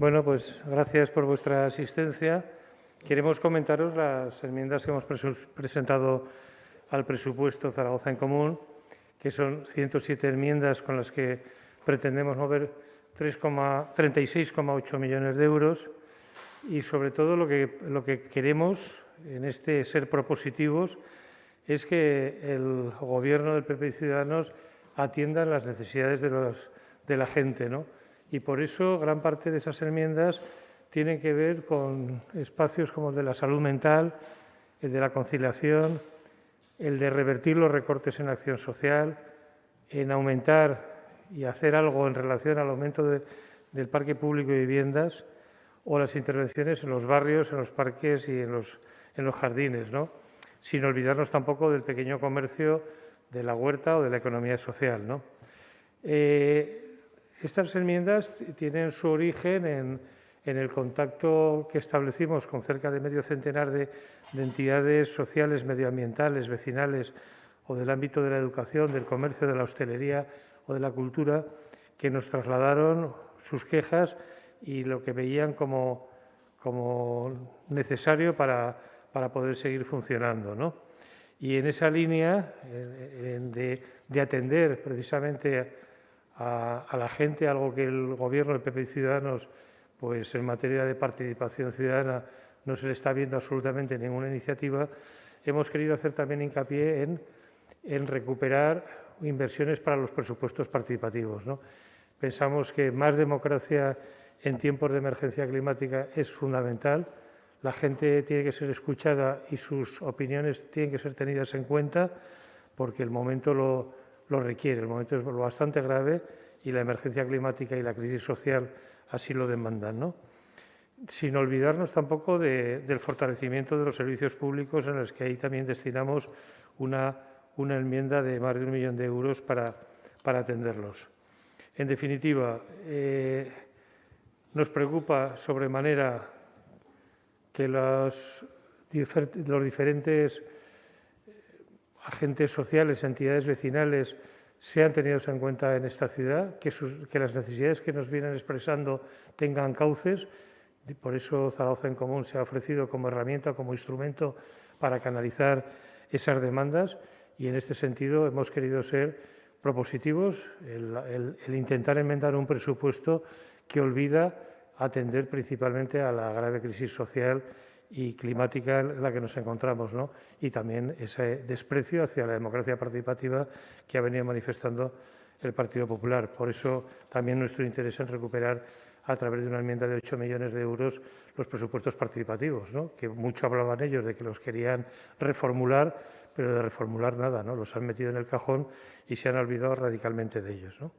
Bueno, pues gracias por vuestra asistencia. Queremos comentaros las enmiendas que hemos presentado al presupuesto Zaragoza en Común, que son 107 enmiendas con las que pretendemos mover 36,8 millones de euros y, sobre todo, lo que, lo que queremos en este ser propositivos es que el Gobierno del PP y Ciudadanos atienda las necesidades de, los, de la gente, ¿no? Y por eso gran parte de esas enmiendas tienen que ver con espacios como el de la salud mental, el de la conciliación, el de revertir los recortes en acción social, en aumentar y hacer algo en relación al aumento del parque público de viviendas o las intervenciones en los barrios, en los parques y en los, en los jardines, ¿no? sin olvidarnos tampoco del pequeño comercio, de la huerta o de la economía social. ¿no? Eh, estas enmiendas tienen su origen en, el contacto que establecimos con cerca de medio centenar de, entidades sociales, medioambientales, vecinales o del ámbito de la educación, del comercio, de la hostelería o de la cultura, que nos trasladaron sus quejas y lo que veían como, necesario para, poder seguir funcionando. Y en esa línea de, de atender precisamente a, la gente, algo que el Gobierno del PP y Ciudadanos, pues en materia de participación ciudadana, no se le está viendo absolutamente ninguna iniciativa, hemos querido hacer también hincapié en, en recuperar inversiones para los presupuestos participativos. ¿no? Pensamos que más democracia en tiempos de emergencia climática es fundamental. La gente tiene que ser escuchada y sus opiniones tienen que ser tenidas en cuenta porque el momento lo, lo requiere. El momento es bastante grave y la emergencia climática y la crisis social así lo demandan. ¿no? Sin olvidarnos tampoco del fortalecimiento de los servicios públicos en los que ahí también destinamos una, una enmienda de más de un millón de euros para, para atenderlos. En definitiva, eh, nos preocupa sobremanera que los, los diferentes agentes sociales, entidades vecinales, sean tenidos en cuenta en esta ciudad, que, las necesidades que nos vienen expresando tengan cauces. Por eso Zaragoza en Común se ha ofrecido como herramienta, como instrumento para canalizar esas demandas y en este sentido hemos querido ser propositivos, el intentar enmendar un presupuesto que olvida atender principalmente a la grave crisis social y climática en la que nos encontramos, ¿no? y también ese desprecio hacia la democracia participativa que ha venido manifestando el Partido Popular. Por eso también nuestro interés en recuperar a través de una enmienda de 8 millones de euros los presupuestos participativos, ¿no? que mucho hablaban ellos de que los querían reformular, pero de reformular nada, ¿no? los han metido en el cajón y se han olvidado radicalmente de ellos. ¿no?